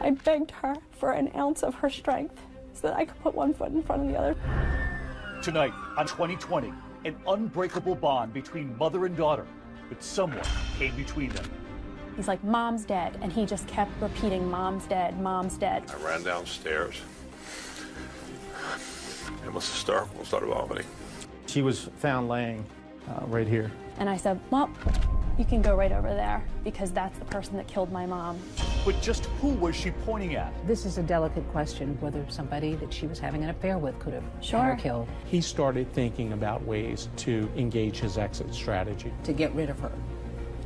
I begged her for an ounce of her strength so that I could put one foot in front of the other. Tonight on 2020, an unbreakable bond between mother and daughter, but someone came between them. He's like, Mom's dead. And he just kept repeating, Mom's dead, Mom's dead. I ran downstairs. It was hysterical, started vomiting. She was found laying uh, right here. And I said, Well, you can go right over there because that's the person that killed my mom. But just who was she pointing at? This is a delicate question whether somebody that she was having an affair with could have Sure. had her killed He started thinking about ways to engage his exit strategy to get rid of her.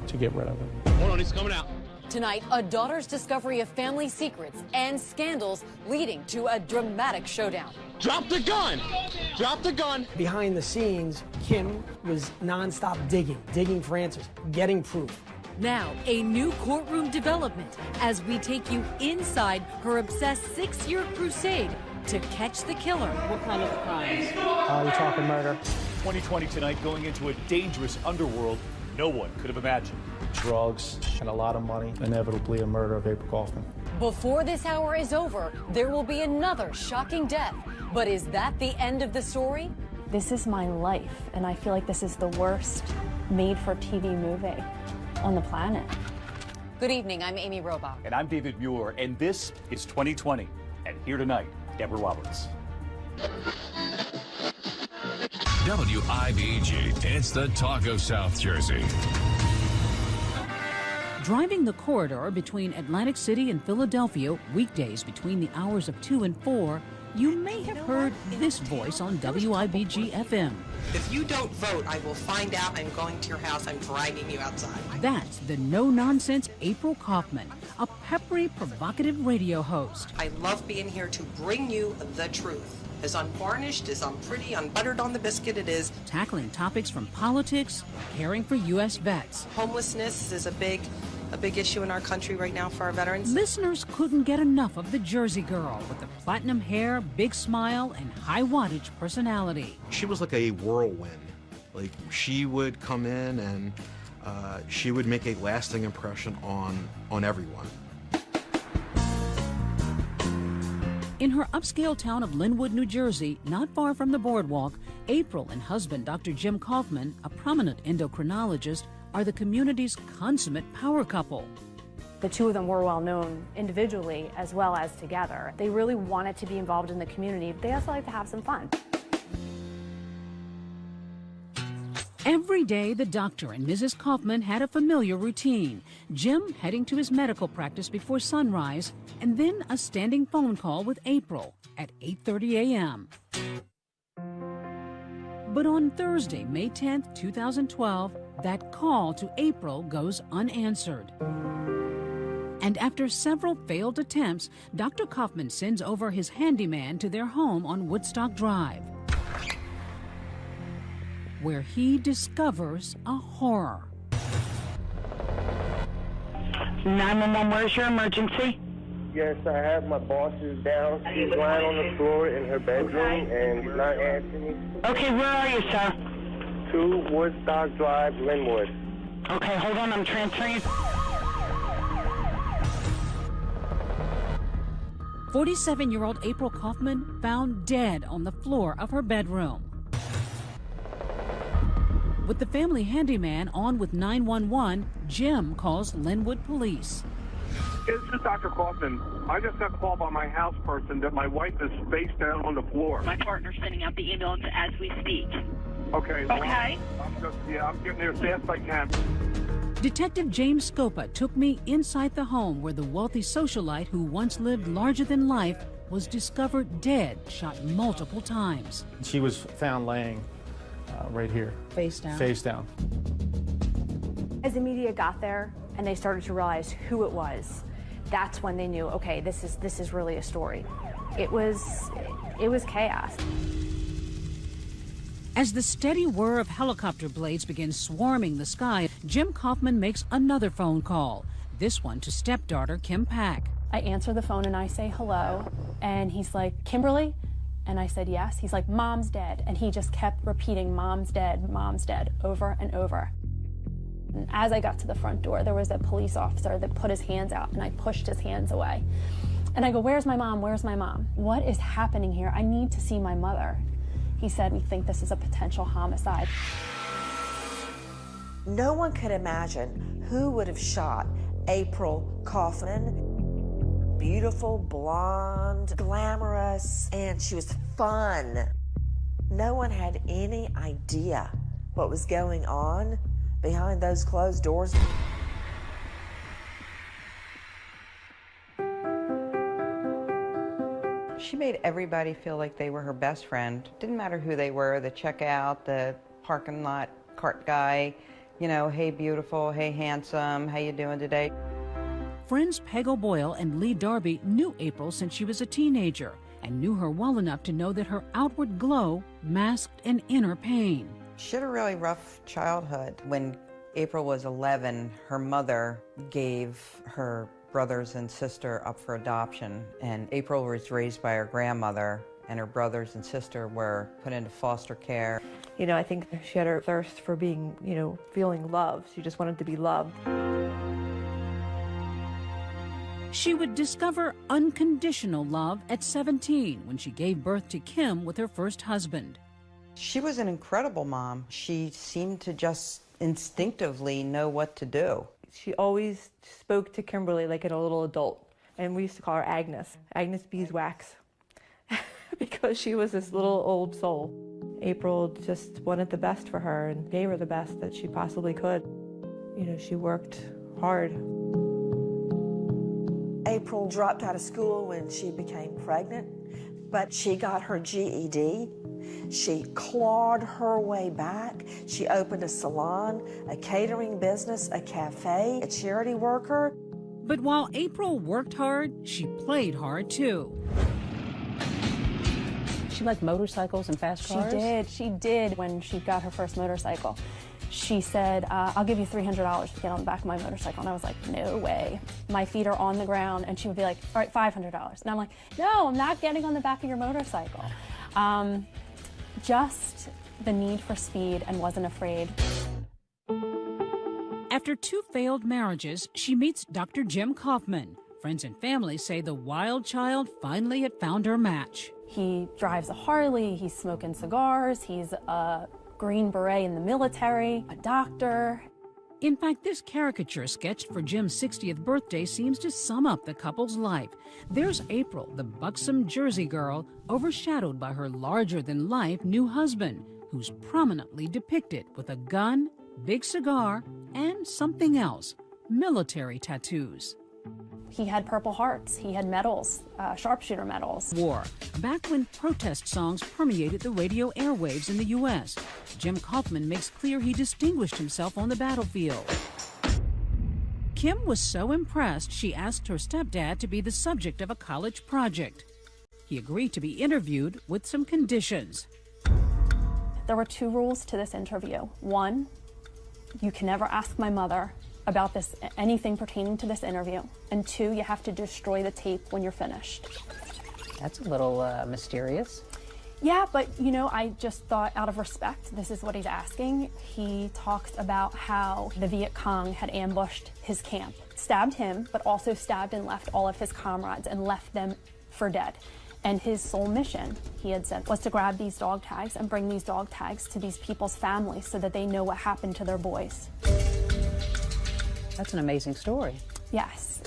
to get rid of her. Hold on, he's coming out. Tonight, a daughter's discovery of family secrets and scandals leading to a dramatic showdown. Drop the gun! Drop the gun! Behind the scenes, Kim was nonstop digging, digging for answers, getting proof. Now, a new courtroom development as we take you inside her obsessed six year crusade to catch the killer. What kind of crimes? Uh, you're talking murder. 2020 tonight going into a dangerous underworld no one could have imagined. Drugs and a lot of money. Inevitably a murder of April Kaufman. Before this hour is over, there will be another shocking death. But is that the end of the story? This is my life, and I feel like this is the worst made for TV movie on the planet. Good evening, I'm Amy Robach. And I'm David Muir, and this is 2020. And here tonight, Deborah Roberts. WIBG, it's the talk of South Jersey. Driving the corridor between Atlantic City and Philadelphia weekdays between the hours of 2 and 4, you may have heard this voice on WIBG FM. If you don't vote, I will find out I'm going to your house. I'm dragging you outside. That's the no nonsense April Kaufman, a peppery, provocative radio host. I love being here to bring you the truth. As unvarnished, as unpretty, unbuttered on the biscuit it is. Tackling topics from politics, caring for U.S. vets. Homelessness is a big, a big issue in our country right now for our veterans. Listeners couldn't get enough of the Jersey girl with the platinum hair, big smile, and high wattage personality. She was like a whirlwind. Like she would come in and uh, she would make a lasting impression on on everyone. In her upscale town of Linwood, New Jersey, not far from the boardwalk, April and husband Dr. Jim Kaufman, a prominent endocrinologist, are the community's consummate power couple. The two of them were well known individually as well as together. They really wanted to be involved in the community. but They also like to have some fun. Every day, the doctor and Mrs. Kaufman had a familiar routine. Jim heading to his medical practice before sunrise, and then a standing phone call with April at 8:30 a.m. But on Thursday, May 10th, 2012, that call to April goes unanswered. And after several failed attempts, Dr. Kaufman sends over his handyman to their home on Woodstock Drive, where he discovers a horror. 911, where's your emergency? Yes, I have my boss is down. She's lying on the floor in her bedroom and she's not answering. Okay, where are you, sir? Two Woodstock Drive, Linwood. Okay, hold on, I'm transferring 47 year old April Kaufman found dead on the floor of her bedroom. With the family handyman on with 911, Jim calls Linwood police. This is Dr. Kaufman. I just got called by my house person that my wife is face down on the floor. My partner's sending out the email as we speak. Okay. well, Okay. I'm just, yeah, I'm getting there as fast as I can. Detective James Scopa took me inside the home where the wealthy socialite who once lived larger than life was discovered dead, shot multiple times. She was found laying uh, right here. Face down. Face down. As the media got there and they started to realize who it was, that's when they knew, okay, this is this is really a story. It was it was chaos. As the steady whir of helicopter blades begins swarming the sky, Jim Kaufman makes another phone call, this one to stepdaughter Kim Pack. I answer the phone and I say hello, and he's like, Kimberly? And I said yes. He's like, Mom's dead. And he just kept repeating, Mom's dead, Mom's dead, over and over. As I got to the front door, there was a police officer that put his hands out and I pushed his hands away. And I go, Where's my mom? Where's my mom? What is happening here? I need to see my mother. He said, We think this is a potential homicide. No one could imagine who would have shot April Kaufman. Beautiful, blonde, glamorous, and she was fun. No one had any idea what was going on behind those closed doors. She made everybody feel like they were her best friend. Didn't matter who they were, the checkout, the parking lot cart guy, you know, hey beautiful, hey handsome, how you doing today? Friends Peg O'Boyle and Lee Darby knew April since she was a teenager and knew her well enough to know that her outward glow masked an inner pain. She had a really rough childhood. When April was 11, her mother gave her brothers and sister up for adoption, and April was raised by her grandmother, and her brothers and sister were put into foster care. You know, I think she had her thirst for being, you know, feeling loved. She just wanted to be loved. She would discover unconditional love at 17 when she gave birth to Kim with her first husband. She was an incredible mom. She seemed to just instinctively know what to do. She always spoke to Kimberly like a little adult, and we used to call her Agnes, Agnes Beeswax, because she was this little old soul. April just wanted the best for her and gave her the best that she possibly could. You know, she worked hard. April dropped out of school when she became pregnant, but she got her GED. She clawed her way back. She opened a salon, a catering business, a cafe, a charity worker. But while April worked hard, she played hard too. She liked motorcycles and fast cars? She did. She did when she got her first motorcycle. She said, uh, I'll give you $300 to get on the back of my motorcycle. And I was like, no way. My feet are on the ground. And she would be like, all right, $500. And I'm like, no, I'm not getting on the back of your motorcycle. Um, just the need for speed and wasn't afraid. After two failed marriages, she meets Dr. Jim Kaufman. Friends and family say the wild child finally had found her match. He drives a Harley, he's smoking cigars, he's a Green Beret in the military, a doctor. In fact, this caricature sketched for Jim's 60th birthday seems to sum up the couple's life. There's April, the buxom Jersey girl, overshadowed by her larger than life new husband, who's prominently depicted with a gun, big cigar, and something else military tattoos. He had Purple Hearts, he had medals, uh, sharpshooter medals. War, back when protest songs permeated the radio airwaves in the U.S. Jim Kaufman makes clear he distinguished himself on the battlefield. Kim was so impressed, she asked her stepdad to be the subject of a college project. He agreed to be interviewed with some conditions. There were two rules to this interview. One, you can never ask my mother about this anything pertaining to this interview. And two, you have to destroy the tape when you're finished. That's a little uh, mysterious. Yeah, but you know, I just thought out of respect, this is what he's asking. He talks about how the Viet Cong had ambushed his camp, stabbed him, but also stabbed and left all of his comrades and left them for dead. And his sole mission, he had said, was to grab these dog tags and bring these dog tags to these people's families so that they know what happened to their boys. That's an amazing story. Yes.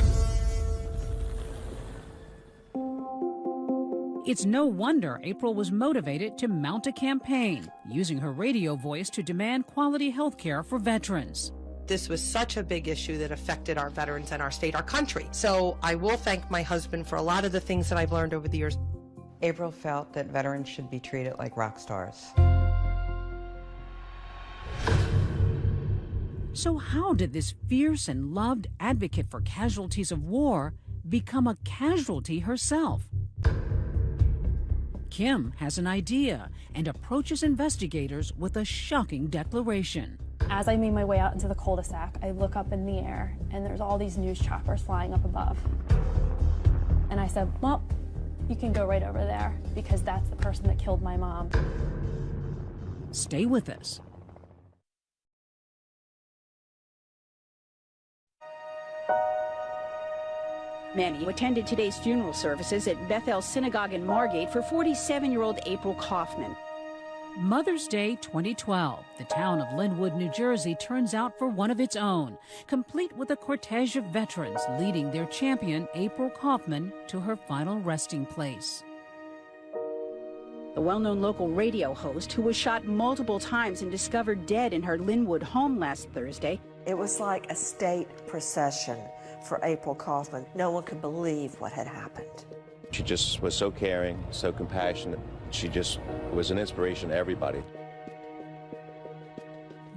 It's no wonder April was motivated to mount a campaign, using her radio voice to demand quality health care for veterans. This was such a big issue that affected our veterans and our state, our country. So I will thank my husband for a lot of the things that I've learned over the years. April felt that veterans should be treated like rock stars. So, how did this fierce and loved advocate for casualties of war become a casualty herself? Kim has an idea and approaches investigators with a shocking declaration. As I made my way out into the cul-de-sac, I look up in the air and there's all these news choppers flying up above. And I said, well, you can go right over there because that's the person that killed my mom. Stay with us. Many attended today's funeral services at Beth El Synagogue in Margate for 47 year old April Kaufman. Mother's Day 2012, the town of Linwood, New Jersey turns out for one of its own, complete with a cortege of veterans leading their champion, April Kaufman, to her final resting place. The well known local radio host, who was shot multiple times and discovered dead in her Linwood home last Thursday, It was like a state procession for April Kaufman. No one could believe what had happened. She just was so caring, so compassionate. She just was an inspiration to everybody.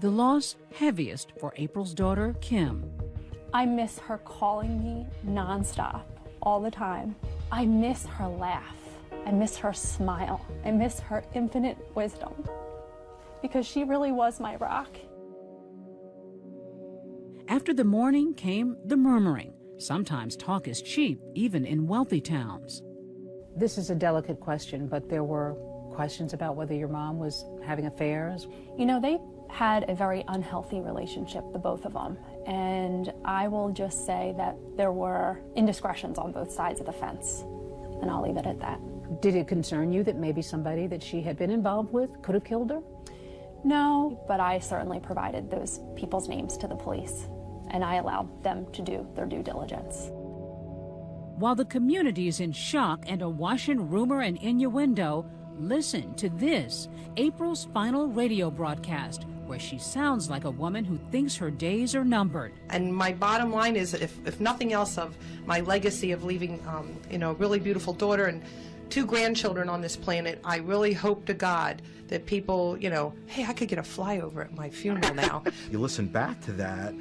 The loss heaviest for April's daughter, Kim. I miss her calling me nonstop, all the time. I miss her laugh. I miss her smile. I miss her infinite wisdom. Because she really was my rock. After the mourning came the murmuring. Sometimes talk is cheap, even in wealthy towns. This is a delicate question, but there were questions about whether your mom was having affairs. You know, they had a very unhealthy relationship, the both of them. And I will just say that there were indiscretions on both sides of the fence. And I'll leave it at that. Did it concern you that maybe somebody that she had been involved with could have killed her? No, but I certainly provided those people's names to the police. And I allowed them to do their due diligence. While the community is in shock and awash in rumor and innuendo, listen to this April's final radio broadcast, where she sounds like a woman who thinks her days are numbered. And my bottom line is, if, if nothing else, of my legacy of leaving, um, you know, a really beautiful daughter and two grandchildren on this planet, I really hope to God that people, you know, hey, I could get a flyover at my funeral now. You listen back to that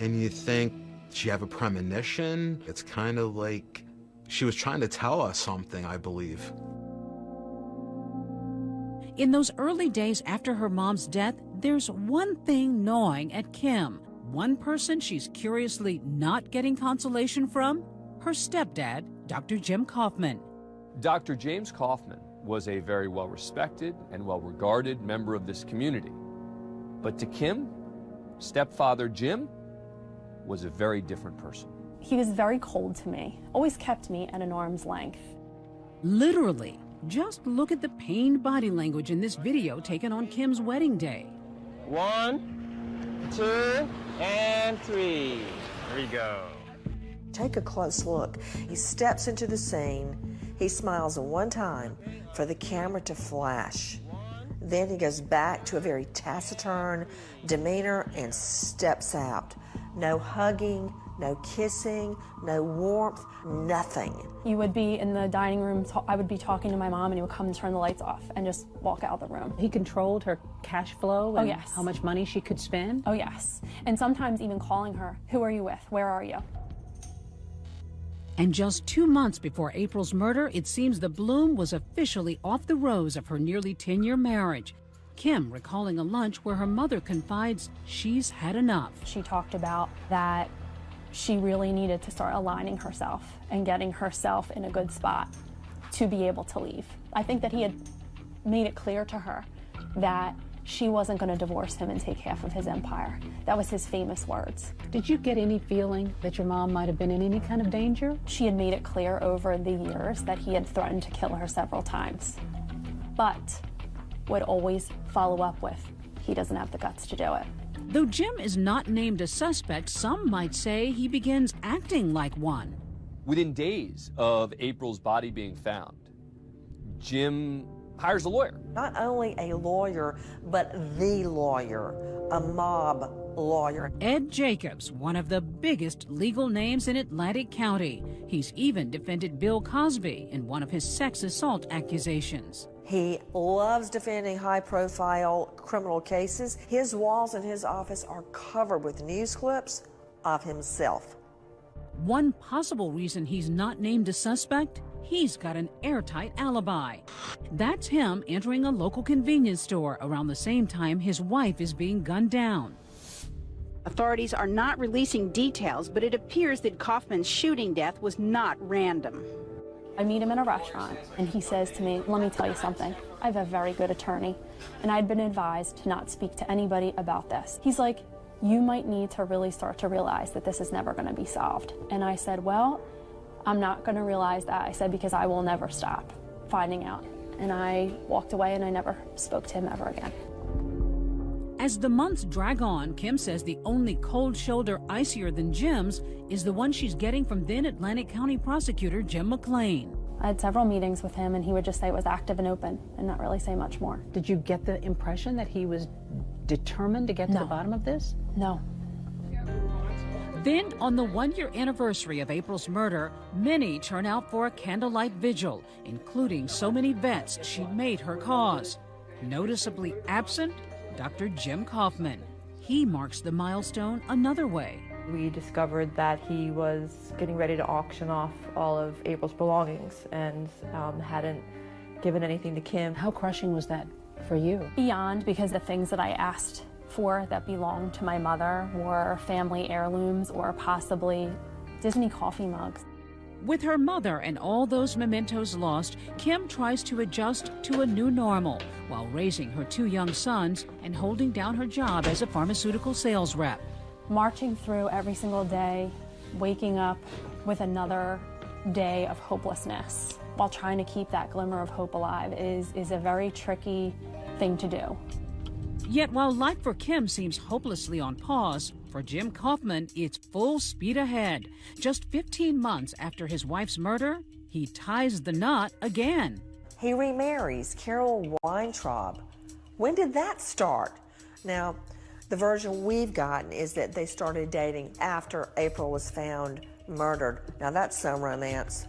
and you think, she have a premonition? It's kind of like she was trying to tell us something, I believe. In those early days after her mom's death, there's one thing gnawing at Kim. One person she's curiously not getting consolation from her stepdad, Dr. Jim Kaufman. Dr. James Kaufman was a very well respected and well regarded member of this community. But to Kim, stepfather Jim was a very different person. He was very cold to me, always kept me at an arm's length. Literally. Just look at the pained body language in this video taken on Kim's wedding day. One, two, and three. There we go. Take a close look. He steps into the scene. He smiles one time for the camera to flash. Then he goes back to a very taciturn demeanor and steps out. No hugging, no kissing, no warmth, nothing. You would be in the dining room, ta- I would be talking to my mom, and he would come and turn the lights off and just walk out of the room. He controlled her cash flow Oh, yes. how much money she could spend? Oh, yes. And sometimes even calling her, Who are you with? Where are you? And just two months before April's murder, it seems the bloom was officially off the rose of her nearly 10 year marriage. Kim recalling a lunch where her mother confides she's had enough. She talked about that she really needed to start aligning herself and getting herself in a good spot to be able to leave. I think that he had made it clear to her that she wasn't going to divorce him and take half of his empire. That was his famous words. Did you get any feeling that your mom might have been in any kind of danger? She had made it clear over the years that he had threatened to kill her several times, but would always follow up with, he doesn't have the guts to do it. Though Jim is not named a suspect, some might say he begins acting like one. Within days of April's body being found, Jim hires a lawyer. Not only a lawyer, but the lawyer, a mob lawyer. Ed Jacobs, one of the biggest legal names in Atlantic County. He's even defended Bill Cosby in one of his sex assault accusations. He loves defending high profile criminal cases. His walls in his office are covered with news clips of himself. One possible reason he's not named a suspect he's got an airtight alibi. That's him entering a local convenience store around the same time his wife is being gunned down. Authorities are not releasing details, but it appears that Kaufman's shooting death was not random. I meet him in a restaurant, and he says to me, Let me tell you something. I have a very good attorney, and I'd been advised to not speak to anybody about this. He's like, You might need to really start to realize that this is never going to be solved. And I said, Well, I'm not going to realize that. I said, because I will never stop finding out. And I walked away and I never spoke to him ever again. As the months drag on, Kim says the only cold shoulder icier than Jim's is the one she's getting from then Atlantic County prosecutor Jim McClain. I had several meetings with him and he would just say it was active and open and not really say much more. Did you get the impression that he was determined to get to the bottom of this? No. Then, on the one year anniversary of April's murder, many turn out for a candlelight vigil, including so many vets she made her cause. Noticeably absent, Dr. Jim Kaufman. He marks the milestone another way. We discovered that he was getting ready to auction off all of April's belongings and um, hadn't given anything to Kim. How crushing was that for you? Beyond, because the things that I asked for that belonged to my mother were family heirlooms or possibly Disney coffee mugs. With her mother and all those mementos lost, Kim tries to adjust to a new normal while raising her two young sons and holding down her job as a pharmaceutical sales rep. Marching through every single day, waking up with another day of hopelessness while trying to keep that glimmer of hope alive is, is a very tricky thing to do. Yet while life for Kim seems hopelessly on pause, for Jim Kaufman, it's full speed ahead. Just 15 months after his wife's murder, he ties the knot again. He remarries Carol Weintraub. When did that start? Now, the version we've gotten is that they started dating after April was found murdered. Now, that's some romance.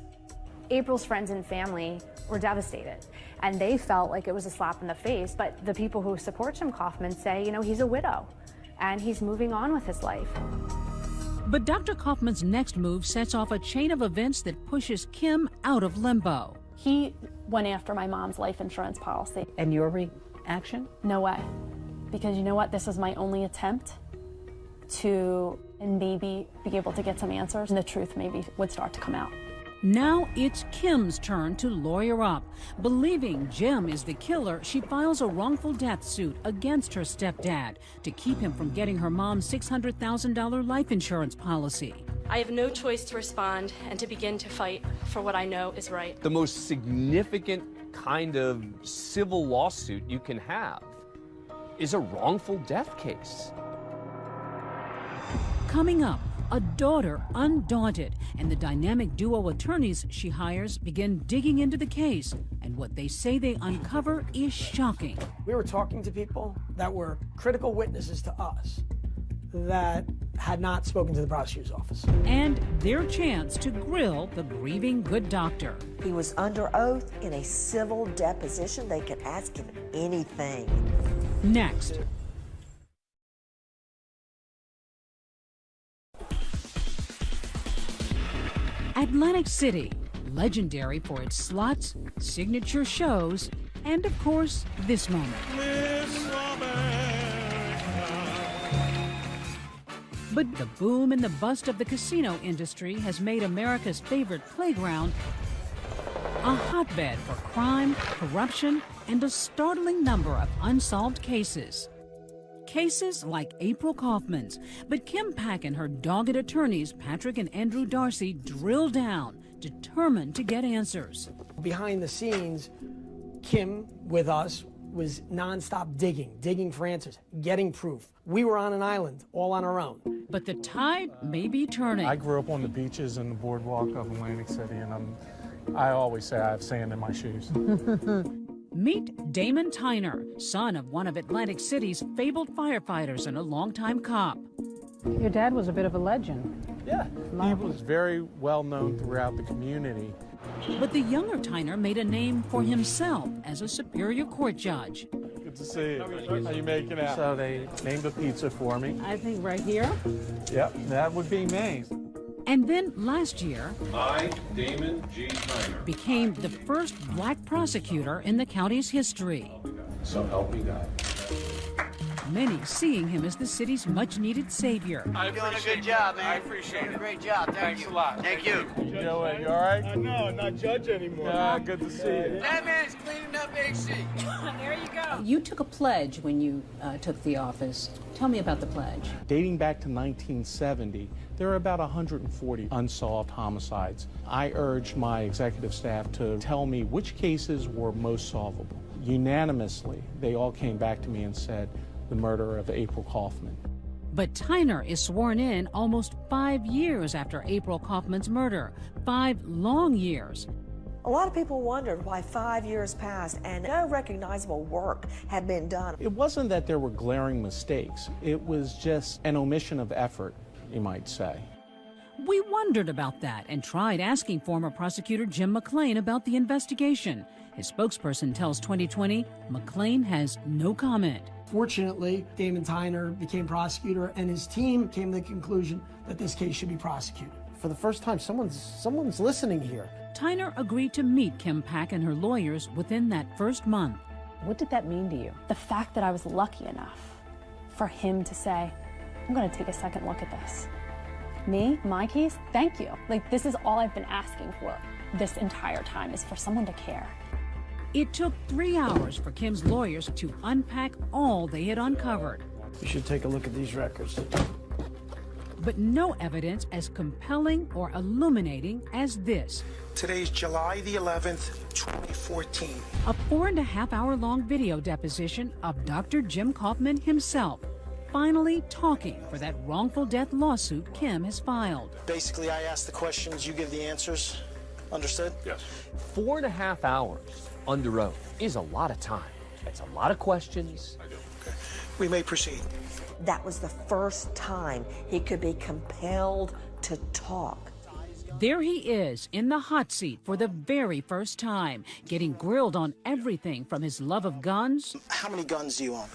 April's friends and family were devastated, and they felt like it was a slap in the face. But the people who support Jim Kaufman say, you know, he's a widow and he's moving on with his life. But Dr. Kaufman's next move sets off a chain of events that pushes Kim out of limbo. He went after my mom's life insurance policy. And your reaction? No way. Because you know what? This was my only attempt to maybe be able to get some answers, and the truth maybe would start to come out. Now it's Kim's turn to lawyer up. Believing Jim is the killer, she files a wrongful death suit against her stepdad to keep him from getting her mom's $600,000 life insurance policy. I have no choice to respond and to begin to fight for what I know is right. The most significant kind of civil lawsuit you can have is a wrongful death case. Coming up, a daughter undaunted, and the dynamic duo attorneys she hires begin digging into the case. And what they say they uncover is shocking. We were talking to people that were critical witnesses to us that had not spoken to the prosecutor's office. And their chance to grill the grieving good doctor. He was under oath in a civil deposition. They could ask him anything. Next. Atlantic City, legendary for its slots, signature shows, and of course, this moment. But the boom and the bust of the casino industry has made America's favorite playground a hotbed for crime, corruption, and a startling number of unsolved cases. Cases like April Kaufman's, but Kim Pack and her dogged attorneys, Patrick and Andrew D'Arcy, drill down, determined to get answers. Behind the scenes, Kim, with us, was nonstop digging, digging for answers, getting proof. We were on an island, all on our own. But the tide may be turning. I grew up on the beaches and the boardwalk of Atlantic City, and I'm, I always say I have sand in my shoes. Meet Damon Tyner, son of one of Atlantic City's fabled firefighters and a longtime cop. Your dad was a bit of a legend. Yeah, he was very well known throughout the community. But the younger Tyner made a name for himself as a Superior Court judge. Good to see you. How you making out? So they named a pizza for me. I think right here. Yep, that would be me. And then last year, I, Damon G. Tyner. became the first black prosecutor in the county's history. So help me God. Many seeing him as the city's much needed savior. You're doing a good job, man. I appreciate it. Great job. Thank Thanks you. a lot. Thank you. You doing? You all right? I know, I'm not judge anymore. Yeah, good to see you. That man's cleaning up There you go. You took a pledge when you uh, took the office. Tell me about the pledge. Dating back to 1970, there are about 140 unsolved homicides. I urged my executive staff to tell me which cases were most solvable. Unanimously, they all came back to me and said the murder of April Kaufman. But Tyner is sworn in almost five years after April Kaufman's murder. Five long years. A lot of people wondered why five years passed and no recognizable work had been done. It wasn't that there were glaring mistakes, it was just an omission of effort, you might say. We wondered about that and tried asking former prosecutor Jim McClain about the investigation. His spokesperson tells 2020 McClain has no comment. Fortunately, Damon Tyner became prosecutor and his team came to the conclusion that this case should be prosecuted. For the first time, someone's, someone's listening here. Tyner agreed to meet Kim Pack and her lawyers within that first month. What did that mean to you? The fact that I was lucky enough for him to say, I'm going to take a second look at this. Me, my case, thank you. Like, this is all I've been asking for this entire time is for someone to care. It took three hours for Kim's lawyers to unpack all they had uncovered. You should take a look at these records. But no evidence as compelling or illuminating as this. Today's July the 11th, 2014. A four and a half hour long video deposition of Dr. Jim Kaufman himself, finally talking for that wrongful death lawsuit Kim has filed. Basically, I ask the questions, you give the answers. Understood? Yes. Four and a half hours under oath is a lot of time. It's a lot of questions. I do. Okay. We may proceed. That was the first time he could be compelled to talk. There he is in the hot seat for the very first time, getting grilled on everything from his love of guns. How many guns do you own?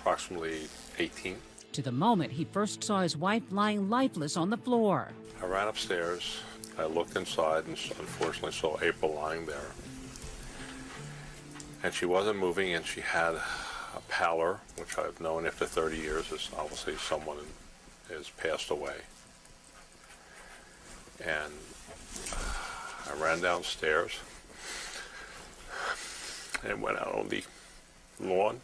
Approximately 18. To the moment he first saw his wife lying lifeless on the floor. I ran upstairs. I looked inside and unfortunately saw April lying there. And she wasn't moving and she had a pallor, which I've known after 30 years is obviously someone has passed away. And I ran downstairs and went out on the lawn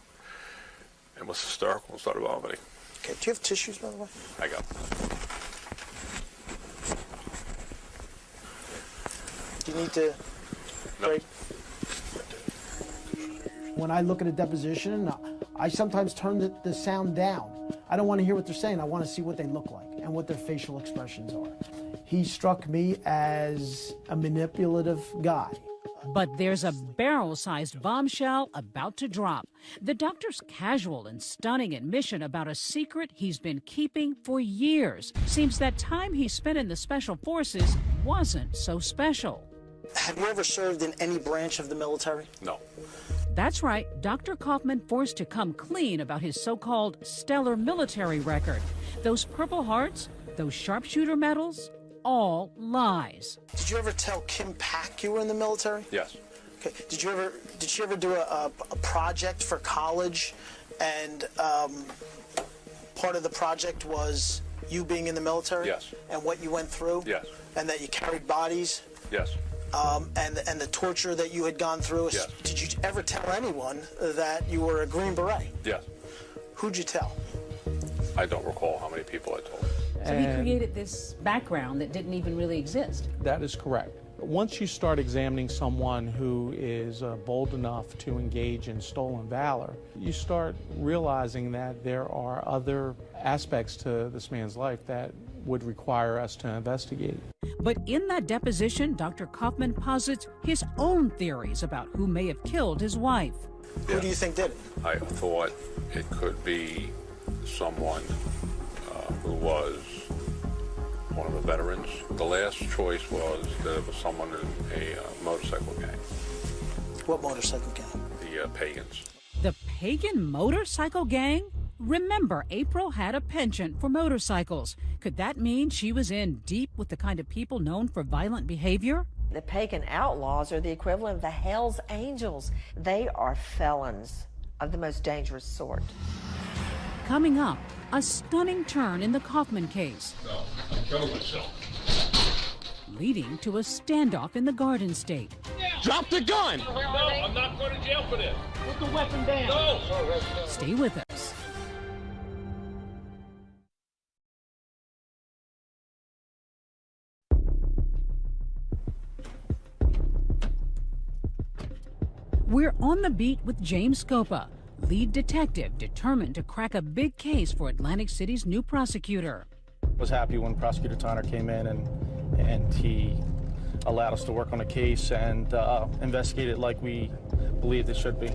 and was hysterical and started vomiting. Okay, do you have tissues, by the way? I got Do you need to break? When I look at a deposition, I sometimes turn the, the sound down. I don't want to hear what they're saying. I want to see what they look like and what their facial expressions are. He struck me as a manipulative guy. But there's a barrel sized bombshell about to drop. The doctor's casual and stunning admission about a secret he's been keeping for years. Seems that time he spent in the Special Forces wasn't so special. Have you ever served in any branch of the military? No. That's right, Dr. Kaufman forced to come clean about his so called stellar military record. Those Purple Hearts, those sharpshooter medals, all lies. Did you ever tell Kim Pack you were in the military? Yes. Okay. Did you ever did she ever do a, a, a project for college, and um, part of the project was you being in the military? Yes. And what you went through? Yes. And that you carried bodies? Yes. Um, and and the torture that you had gone through. Yes. Did you ever tell anyone that you were a Green Beret? Yes. Who'd you tell? I don't recall how many people I told. So he created this background that didn't even really exist. That is correct. Once you start examining someone who is uh, bold enough to engage in stolen valor, you start realizing that there are other aspects to this man's life that would require us to investigate. But in that deposition, Dr. Kaufman posits his own theories about who may have killed his wife. Who do you think did it? I thought it could be someone uh, who was one of the veterans. The last choice was that it was someone in a uh, motorcycle gang, What motorcycle gang? the uh, Pagans. The pagan motorcycle gang? Remember, April had a penchant for motorcycles. Could that mean she was in deep with the kind of people known for violent behavior? The pagan outlaws are the equivalent of the Hell's Angels. They are felons of the most dangerous sort. Coming up, a stunning turn in the Kaufman case, No, I killed myself. leading to a standoff in the Garden State. Yeah. Drop the gun! No, I'm not going to jail for this. Put the weapon down. No. Stay with us. We're on the beat with James Scopa, lead detective determined to crack a big case for Atlantic City's new prosecutor. was happy when Prosecutor Tyner came in and and he allowed us to work on a case and uh, investigate it like we believed it should be.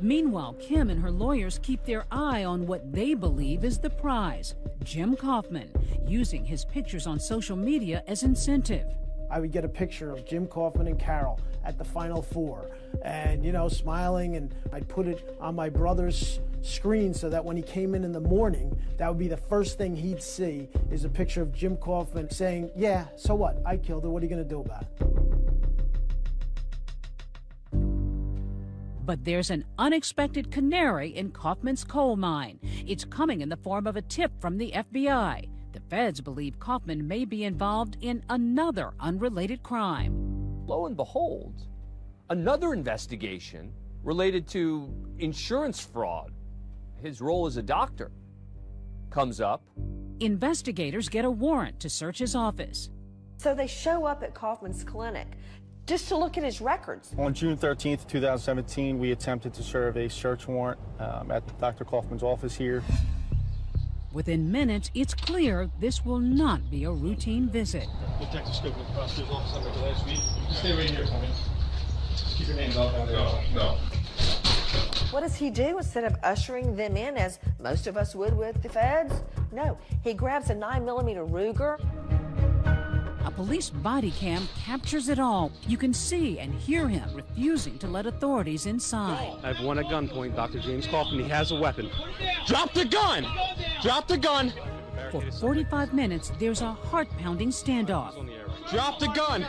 Meanwhile, Kim and her lawyers keep their eye on what they believe is the prize Jim Kaufman, using his pictures on social media as incentive. I would get a picture of Jim Kaufman and Carol at the Final Four, and you know, smiling, and I'd put it on my brother's screen so that when he came in in the morning, that would be the first thing he'd see is a picture of Jim Kaufman saying, "Yeah, so what? I killed her. What are you going to do about it?" But there's an unexpected canary in Kaufman's coal mine. It's coming in the form of a tip from the FBI. The feds believe Kaufman may be involved in another unrelated crime. Lo and behold, another investigation related to insurance fraud, his role as a doctor, comes up. Investigators get a warrant to search his office. So they show up at Kaufman's clinic just to look at his records. On June 13th, 2017, we attempted to serve a search warrant um, at Dr. Kaufman's office here. Within minutes, it's clear this will not be a routine visit. Detective Scope with the prosecutor's office under the last week. Stay right here for me. Just keep your hands off down there. No, no. What does he do instead of ushering them in as most of us would with the feds? No, he grabs a 9mm Ruger. A police body cam captures it all. You can see and hear him refusing to let authorities inside. I have one at gunpoint, Dr. James Kaufman. He has a weapon. Drop the gun! Drop the gun! For 45 minutes, there's a heart pounding standoff. Drop the gun!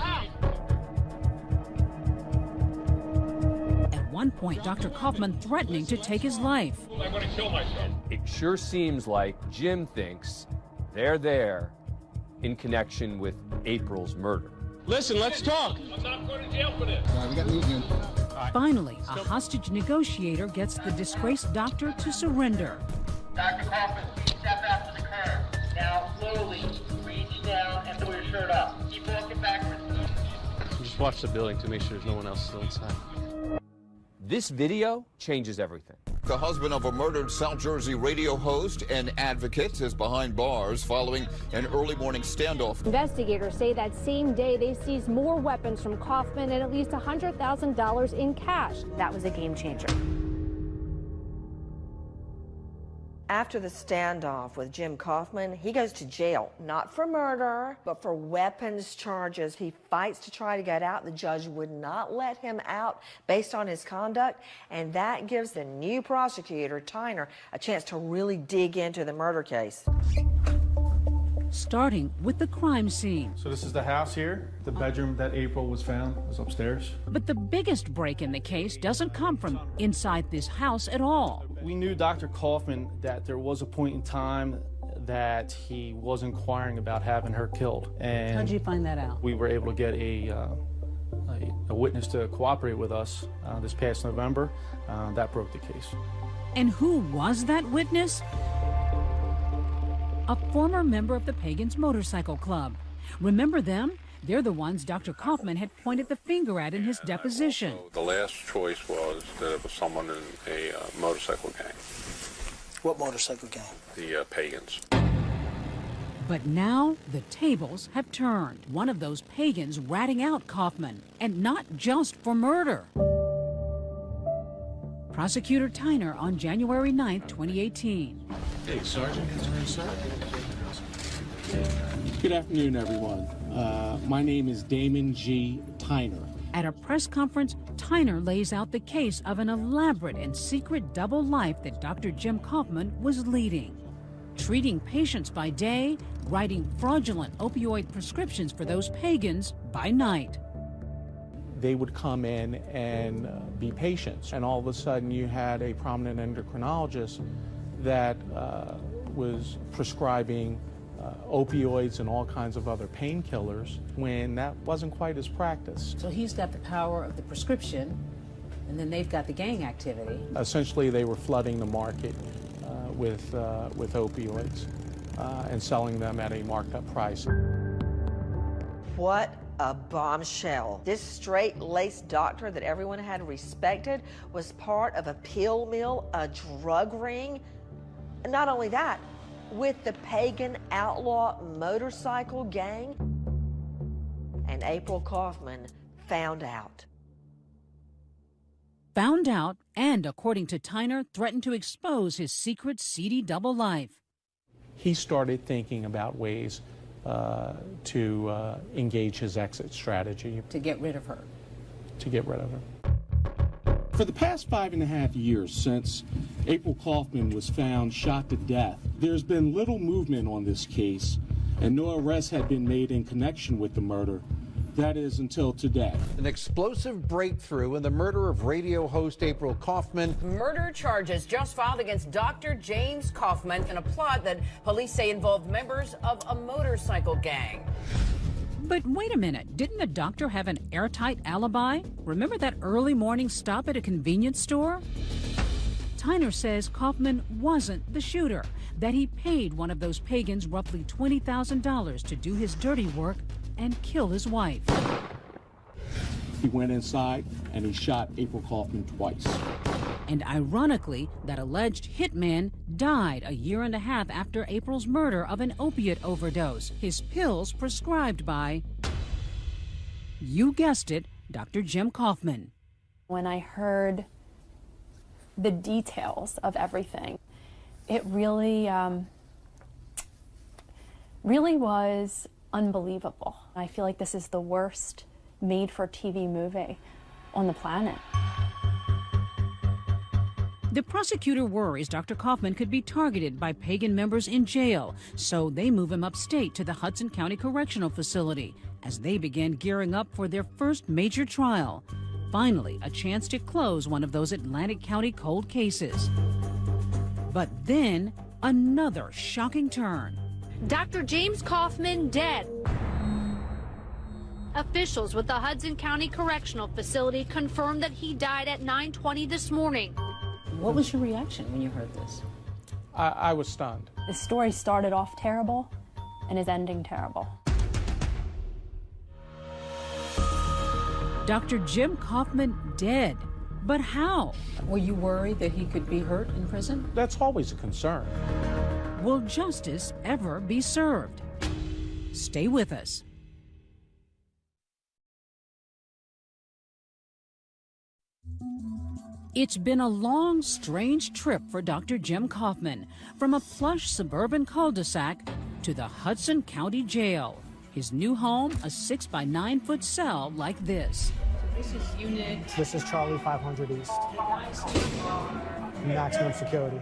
At one point, Dr. Kaufman threatening to take his life. I'm going to kill myself. It sure seems like Jim thinks they're there in connection with April's murder. Listen, let's talk. I'm not going to jail for this. we got movement. Finally, a hostage negotiator gets the disgraced doctor to surrender. Dr. Kaufman, step out to the curb. Now, slowly, reach down and pull your shirt up. Keep walking backwards. Just watch the building to make sure there's no one else still inside. This video changes everything. The husband of a murdered South Jersey radio host and advocate is behind bars following an early morning standoff. Investigators say that same day they seized more weapons from Kaufman and at least $100,000 in cash. That was a game changer. After the standoff with Jim Kaufman, he goes to jail, not for murder, but for weapons charges. He fights to try to get out. The judge would not let him out based on his conduct, and that gives the new prosecutor, Tyner, a chance to really dig into the murder case. Starting with the crime scene. So this is the house here. The bedroom that April was found was upstairs. But the biggest break in the case doesn't come from inside this house at all. We knew Dr. Kaufman that there was a point in time that he was inquiring about having her killed. And How'd you find that out? we were able to get a, uh, a, a witness to cooperate with us uh, this past November. Uh, that broke the case. And who was that witness? A former member of the Pagans Motorcycle Club. Remember them? They're the ones Dr. Kaufman had pointed the finger at in his deposition. The last choice was that it was someone in a uh, motorcycle gang, What motorcycle gang? the uh, Pagans. But now the tables have turned. One of those pagans ratting out Kaufman, and not just for murder. Prosecutor Tyner on January 9, 2018. Hey, Sergeant. Good afternoon, everyone. Uh, my name is Damon G. Tyner. At a press conference, Tyner lays out the case of an elaborate and secret double life that Dr. Jim Kaufman was leading. Treating patients by day, writing fraudulent opioid prescriptions for those pagans by night. They would come in and uh, be patients, and all of a sudden you had a prominent endocrinologist that uh, was prescribing uh, opioids and all kinds of other painkillers when that wasn't quite his practice. So he's got the power of the prescription, and then they've got the gang activity. Essentially, they were flooding the market uh, with, uh, with opioids uh, and selling them at a marked up price. What a bombshell. This straight laced doctor that everyone had respected was part of a pill mill, a drug ring. And not only that, with the pagan outlaw motorcycle gang. And April Kaufman found out. Found out and, according to Tyner, threatened to expose his secret seedy double life. He started thinking about ways uh, to uh, engage his exit strategy. To get rid of her. To get rid of her. For the past five and a half years since April Kaufman was found shot to death, there's been little movement on this case, and no arrests had been made in connection with the murder. That is until today. An explosive breakthrough in the murder of radio host April Kaufman. Murder charges just filed against Dr. James Kaufman in a plot that police say involved members of a motorcycle gang. But wait a minute, didn't the doctor have an airtight alibi? Remember that early morning stop at a convenience store? Tyner says Kaufman wasn't the shooter, that he paid one of those pagans roughly $20,000 to do his dirty work and kill his wife. He went inside and he shot April Kaufman twice. And ironically, that alleged hitman died a year and a half after April's murder of an opiate overdose, his pills prescribed by, you guessed it, Dr. Jim Kaufman. When I heard the details of everything, it really, um, really was unbelievable. I feel like this is the worst made for TV movie on the planet. The prosecutor worries Dr. Kaufman could be targeted by pagan members in jail, so they move him upstate to the Hudson County Correctional Facility as they begin gearing up for their first major trial. Finally, a chance to close one of those Atlantic County cold cases. But then, another shocking turn. Dr. James Kaufman dead. Officials with the Hudson County Correctional Facility confirmed that he died at 9:20 this morning. What was your reaction when you heard this? I, I was stunned. The story started off terrible and is ending terrible. Dr. Jim Kaufman dead. But how? Were you worried that he could be hurt in prison? That's always a concern. Will justice ever be served? Stay with us. It's been a long, strange trip for Dr. Jim Kaufman, from a plush suburban cul-de-sac to the Hudson County Jail. His new home, a six by nine foot cell like this. This is unit. This is Charlie 500 East. Maximum security.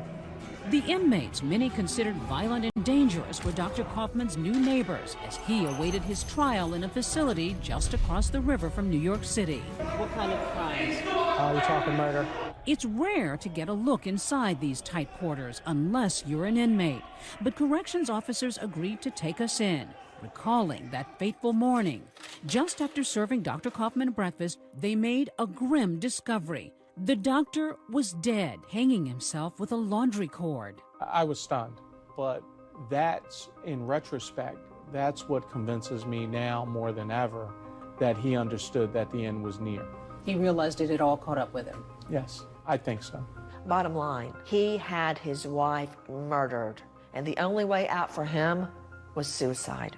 The inmates, many considered violent and dangerous, were Dr. Kaufman's new neighbors as he awaited his trial in a facility just across the river from New York City. What kind of crimes? Uh, we're talking murder. It's rare to get a look inside these tight quarters unless you're an inmate, but corrections officers agreed to take us in, recalling that fateful morning. Just after serving Dr. Kaufman breakfast, they made a grim discovery. The doctor was dead, hanging himself with a laundry cord. I was stunned, but that's, in retrospect, that's what convinces me now more than ever that he understood that the end was near. He realized it had all caught up with him. Yes, I think so. Bottom line, he had his wife murdered, and the only way out for him was suicide.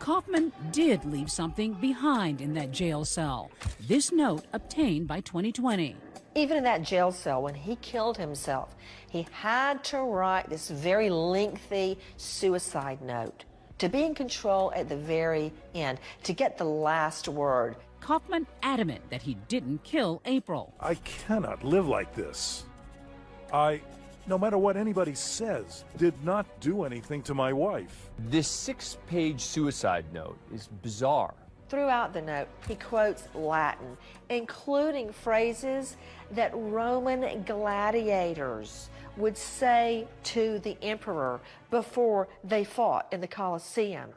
Kaufman did leave something behind in that jail cell. This note obtained by 2020. Even in that jail cell, when he killed himself, he had to write this very lengthy suicide note to be in control at the very end, to get the last word. Kaufman adamant that he didn't kill April. I cannot live like this. I, no matter what anybody says, did not do anything to my wife. This six page suicide note is bizarre. Throughout the note, he quotes Latin, including phrases that Roman gladiators would say to the emperor before they fought in the Colosseum.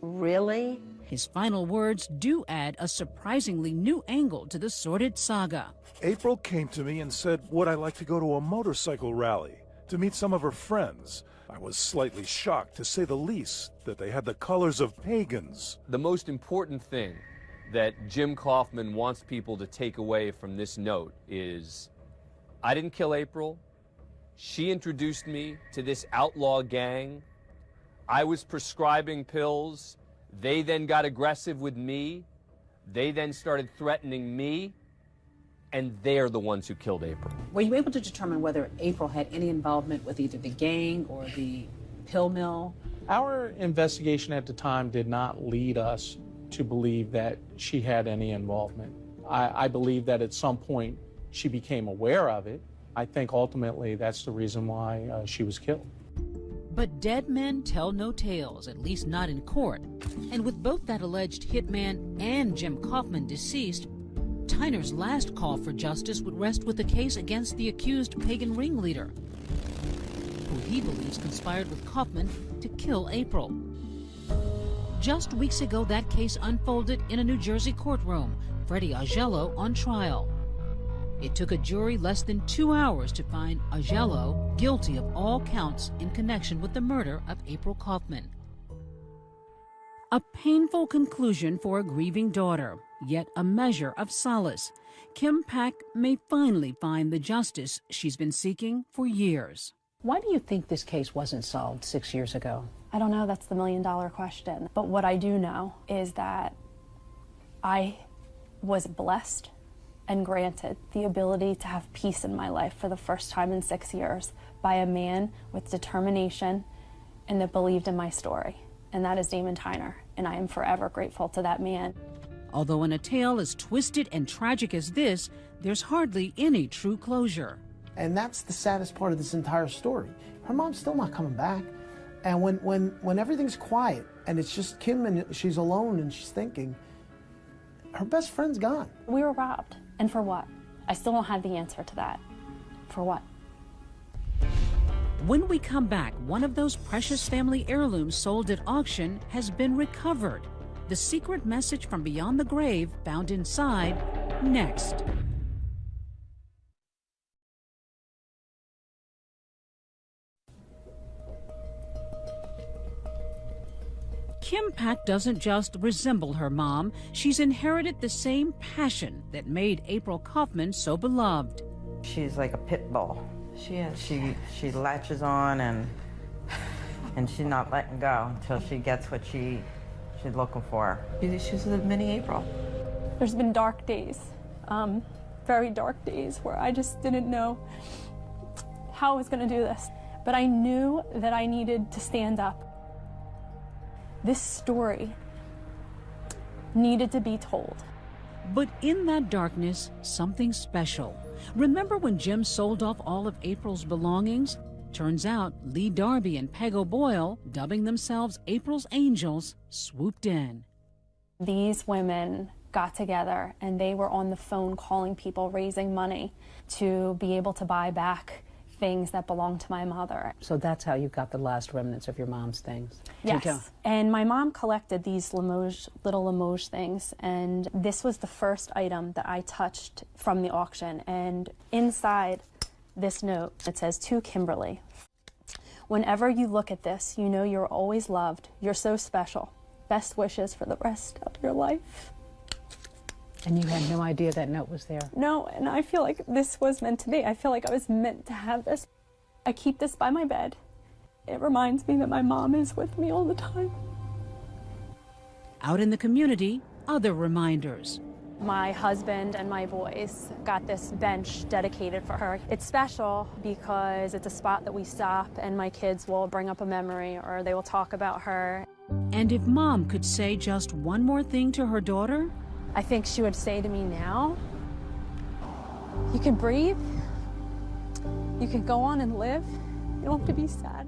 Really? His final words do add a surprisingly new angle to the sordid saga. April came to me and said, Would I like to go to a motorcycle rally to meet some of her friends? I was slightly shocked, to say the least, that they had the colors of pagans. The most important thing that Jim Kaufman wants people to take away from this note is I didn't kill April. She introduced me to this outlaw gang. I was prescribing pills. They then got aggressive with me. They then started threatening me. And they're the ones who killed April. Were you able to determine whether April had any involvement with either the gang or the pill mill? Our investigation at the time did not lead us to believe that she had any involvement. I, I believe that at some point she became aware of it. I think ultimately that's the reason why uh, she was killed. But dead men tell no tales, at least not in court. And with both that alleged hitman and Jim Kaufman deceased, Tyner's last call for justice would rest with the case against the accused pagan ringleader, who he believes conspired with Kaufman to kill April. Just weeks ago, that case unfolded in a New Jersey courtroom, Freddie Augello on trial. It took a jury less than two hours to find Augello guilty of all counts in connection with the murder of April Kaufman. A painful conclusion for a grieving daughter, yet a measure of solace. Kim Pack may finally find the justice she's been seeking for years. Why do you think this case wasn't solved six years ago? I don't know. That's the million dollar question. But what I do know is that I was blessed and granted the ability to have peace in my life for the first time in six years by a man with determination and that believed in my story. And that is Damon Tyner. And I am forever grateful to that man. Although in a tale as twisted and tragic as this, there's hardly any true closure. And that's the saddest part of this entire story. Her mom's still not coming back. And when, when, when everything's quiet and it's just Kim and she's alone and she's thinking, her best friend's gone. We were robbed. And for what? I still don't have the answer to that. For what? When we come back, one of those precious family heirlooms sold at auction has been recovered. The secret message from beyond the grave found inside next. Kim Pack doesn't just resemble her mom, she's inherited the same passion that made April Kaufman so beloved. She's like a pit bull. She is. She she latches on and and she's not letting go until she gets what she she's looking for. She's a mini April. There's been dark days, um, very dark days, where I just didn't know how I was going to do this. But I knew that I needed to stand up. This story needed to be told. But in that darkness, something special. Remember when Jim sold off all of April's belongings? Turns out Lee Darby and Peg O'Boyle, dubbing themselves April's Angels, swooped in. These women got together and they were on the phone calling people, raising money to be able to buy back things that belonged to my mother. So that's how you got the last remnants of your mom's things? Yes. And my mom collected these Limoges, little Limoges things, and this was the first item that I touched from the auction. And inside this note, it says, To Kimberly, whenever you look at this, you know you're always loved. You're so special. Best wishes for the rest of your life. And you had no idea that note was there? No, and I feel like this was meant to be. I feel like I was meant to have this. I keep this by my bed. It reminds me that my mom is with me all the time. Out in the community, other reminders. My husband and my boys got this bench dedicated for her. It's special because it's a spot that we stop and my kids will bring up a memory or they will talk about her. And if mom could say just one more thing to her daughter, I think she would say to me now, you can breathe, you can go on and live, you don't have to be sad